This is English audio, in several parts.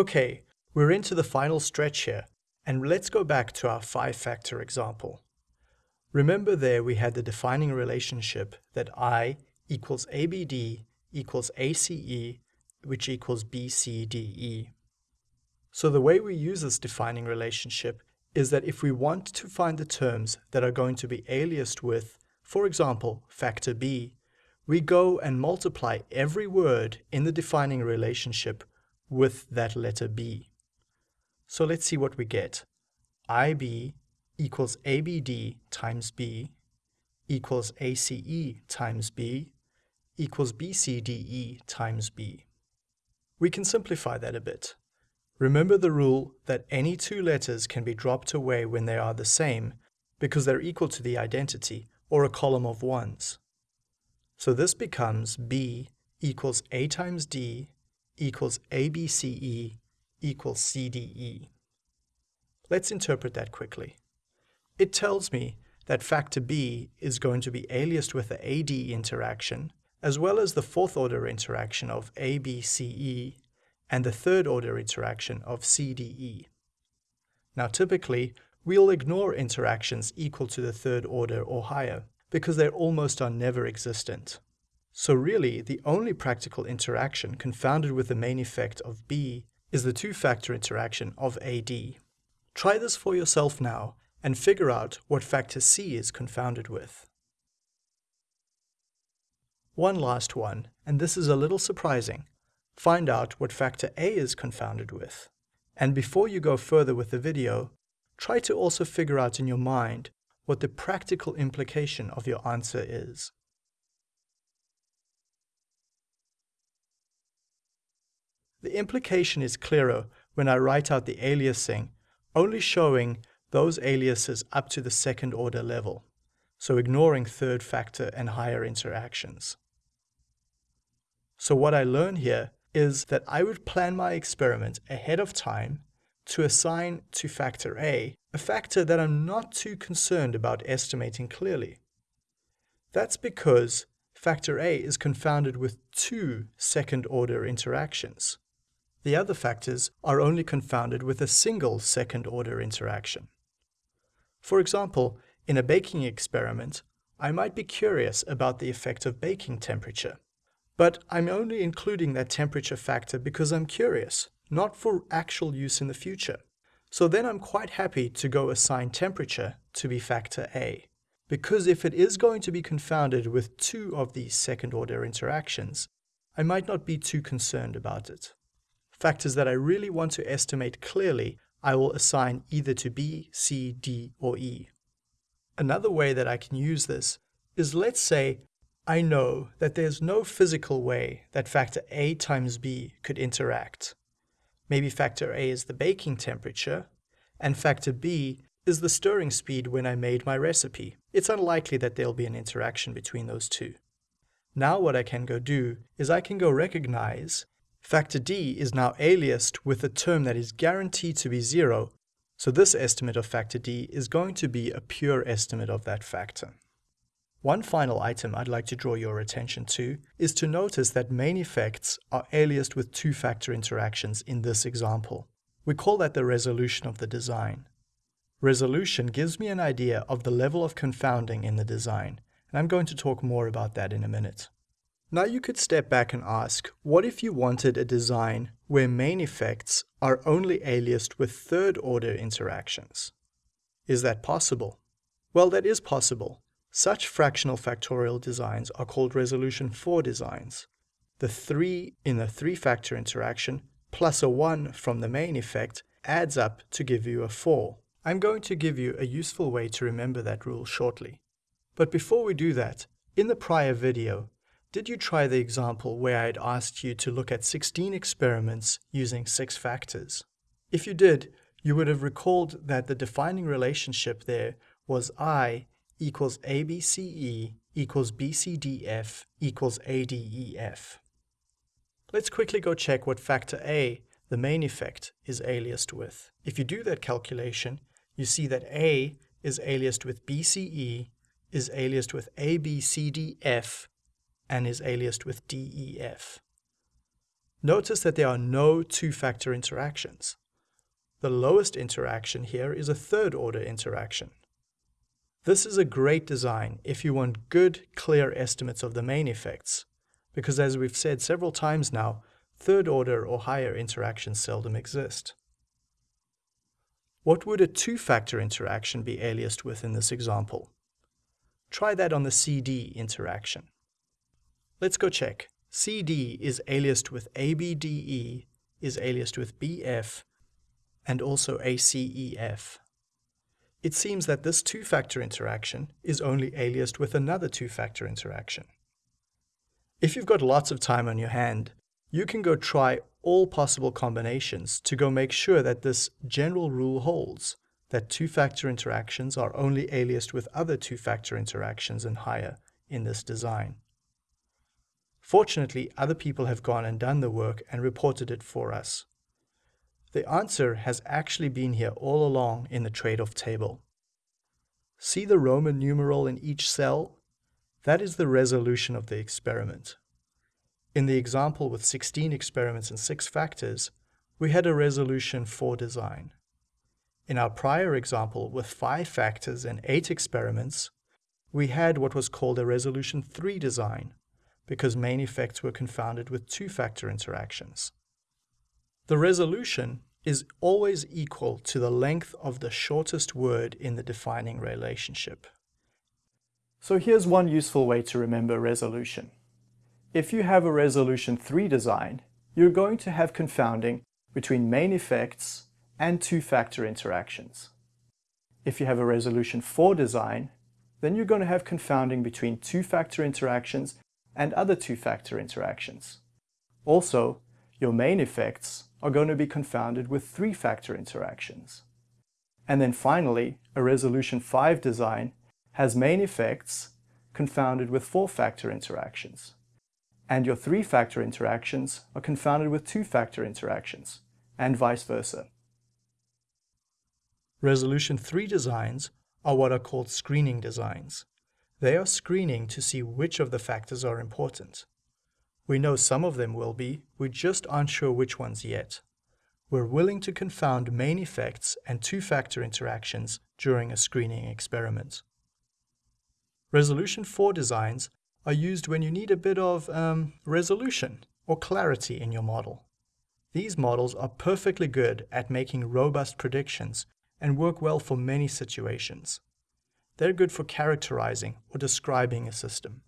Okay, we're into the final stretch here, and let's go back to our five-factor example. Remember there we had the defining relationship that I equals ABD equals ACE, which equals BCDE. So the way we use this defining relationship is that if we want to find the terms that are going to be aliased with, for example, factor B, we go and multiply every word in the defining relationship with that letter B. So let's see what we get. IB equals ABD times B equals ACE times B equals BCDE times B. We can simplify that a bit. Remember the rule that any two letters can be dropped away when they are the same because they're equal to the identity, or a column of ones. So this becomes B equals A times D equals ABCE equals CDE. Let's interpret that quickly. It tells me that factor B is going to be aliased with the AD interaction, as well as the fourth order interaction of ABCE and the third order interaction of CDE. Now typically, we'll ignore interactions equal to the third order or higher, because they almost are never existent. So really, the only practical interaction confounded with the main effect of B is the two-factor interaction of AD. Try this for yourself now and figure out what factor C is confounded with. One last one, and this is a little surprising, find out what factor A is confounded with. And before you go further with the video, try to also figure out in your mind what the practical implication of your answer is. The implication is clearer when I write out the aliasing, only showing those aliases up to the second order level, so ignoring third factor and higher interactions. So what I learn here is that I would plan my experiment ahead of time to assign to factor A a factor that I'm not too concerned about estimating clearly. That's because factor A is confounded with two second-order interactions. The other factors are only confounded with a single second-order interaction. For example, in a baking experiment, I might be curious about the effect of baking temperature. But I'm only including that temperature factor because I'm curious, not for actual use in the future. So then I'm quite happy to go assign temperature to be factor A. Because if it is going to be confounded with two of these second order interactions, I might not be too concerned about it. Factors that I really want to estimate clearly, I will assign either to B, C, D, or E. Another way that I can use this is let's say I know that there's no physical way that factor A times B could interact. Maybe factor A is the baking temperature, and factor B is the stirring speed when I made my recipe. It's unlikely that there'll be an interaction between those two. Now what I can go do is I can go recognize factor D is now aliased with a term that is guaranteed to be zero, so this estimate of factor D is going to be a pure estimate of that factor. One final item I'd like to draw your attention to is to notice that main effects are aliased with two-factor interactions in this example. We call that the resolution of the design. Resolution gives me an idea of the level of confounding in the design, and I'm going to talk more about that in a minute. Now you could step back and ask, what if you wanted a design where main effects are only aliased with third-order interactions? Is that possible? Well, that is possible, such fractional factorial designs are called resolution 4 designs. The 3 in a 3-factor interaction plus a 1 from the main effect adds up to give you a 4. I'm going to give you a useful way to remember that rule shortly. But before we do that, in the prior video, did you try the example where I'd asked you to look at 16 experiments using 6 factors? If you did, you would have recalled that the defining relationship there was I equals ABCE equals BCDF equals ADEF. Let's quickly go check what factor A, the main effect, is aliased with. If you do that calculation, you see that A is aliased with BCE, is aliased with ABCDF, and is aliased with DEF. Notice that there are no two-factor interactions. The lowest interaction here is a third-order interaction. This is a great design if you want good, clear estimates of the main effects, because as we've said several times now, third-order or higher interactions seldom exist. What would a two-factor interaction be aliased with in this example? Try that on the CD interaction. Let's go check. CD is aliased with ABDE, is aliased with BF, and also ACEF it seems that this two-factor interaction is only aliased with another two-factor interaction. If you've got lots of time on your hand, you can go try all possible combinations to go make sure that this general rule holds, that two-factor interactions are only aliased with other two-factor interactions and higher in this design. Fortunately, other people have gone and done the work and reported it for us. The answer has actually been here all along in the trade-off table. See the Roman numeral in each cell? That is the resolution of the experiment. In the example with 16 experiments and 6 factors, we had a resolution 4 design. In our prior example with 5 factors and 8 experiments, we had what was called a resolution 3 design, because main effects were confounded with two-factor interactions. The resolution is always equal to the length of the shortest word in the defining relationship. So here's one useful way to remember resolution. If you have a resolution 3 design, you're going to have confounding between main effects and two-factor interactions. If you have a resolution 4 design, then you're going to have confounding between two-factor interactions and other two-factor interactions. Also, your main effects are going to be confounded with three-factor interactions. And then finally, a resolution 5 design has main effects confounded with four-factor interactions. And your three-factor interactions are confounded with two-factor interactions, and vice versa. Resolution 3 designs are what are called screening designs. They are screening to see which of the factors are important. We know some of them will be, we just aren't sure which ones yet. We're willing to confound main effects and two-factor interactions during a screening experiment. Resolution 4 designs are used when you need a bit of um, resolution or clarity in your model. These models are perfectly good at making robust predictions and work well for many situations. They're good for characterizing or describing a system.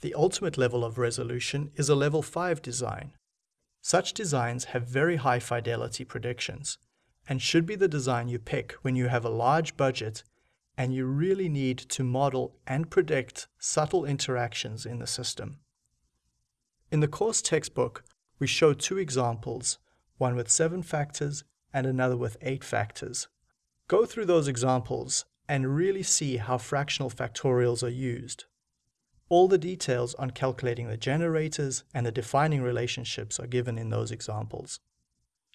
The ultimate level of resolution is a level 5 design. Such designs have very high fidelity predictions and should be the design you pick when you have a large budget and you really need to model and predict subtle interactions in the system. In the course textbook, we show two examples, one with seven factors and another with eight factors. Go through those examples and really see how fractional factorials are used. All the details on calculating the generators and the defining relationships are given in those examples.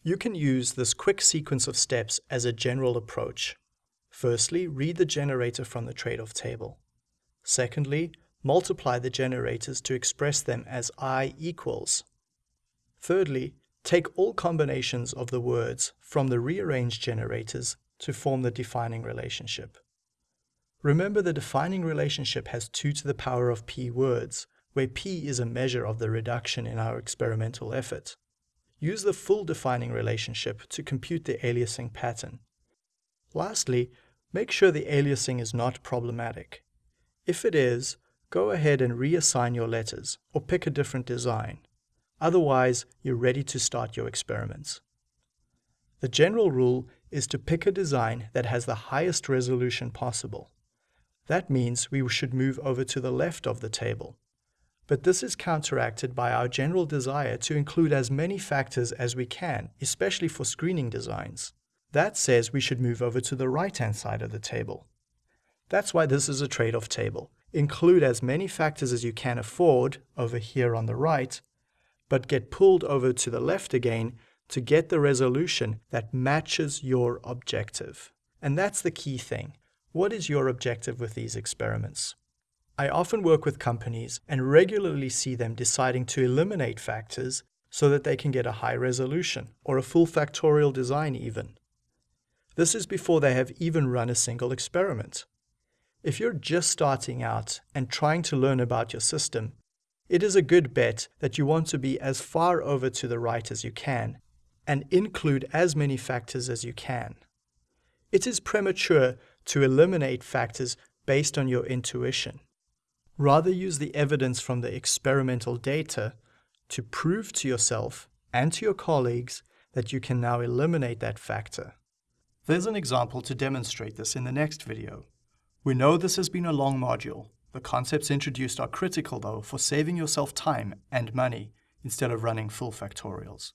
You can use this quick sequence of steps as a general approach. Firstly, read the generator from the trade-off table. Secondly, multiply the generators to express them as i equals. Thirdly, take all combinations of the words from the rearranged generators to form the defining relationship. Remember the defining relationship has 2 to the power of p words, where p is a measure of the reduction in our experimental effort. Use the full defining relationship to compute the aliasing pattern. Lastly, make sure the aliasing is not problematic. If it is, go ahead and reassign your letters or pick a different design. Otherwise, you're ready to start your experiments. The general rule is to pick a design that has the highest resolution possible. That means we should move over to the left of the table. But this is counteracted by our general desire to include as many factors as we can, especially for screening designs. That says we should move over to the right-hand side of the table. That's why this is a trade-off table. Include as many factors as you can afford over here on the right, but get pulled over to the left again to get the resolution that matches your objective. And that's the key thing. What is your objective with these experiments? I often work with companies and regularly see them deciding to eliminate factors so that they can get a high resolution or a full factorial design even. This is before they have even run a single experiment. If you're just starting out and trying to learn about your system, it is a good bet that you want to be as far over to the right as you can and include as many factors as you can. It is premature to eliminate factors based on your intuition. Rather use the evidence from the experimental data to prove to yourself and to your colleagues that you can now eliminate that factor. There's an example to demonstrate this in the next video. We know this has been a long module. The concepts introduced are critical though for saving yourself time and money instead of running full factorials.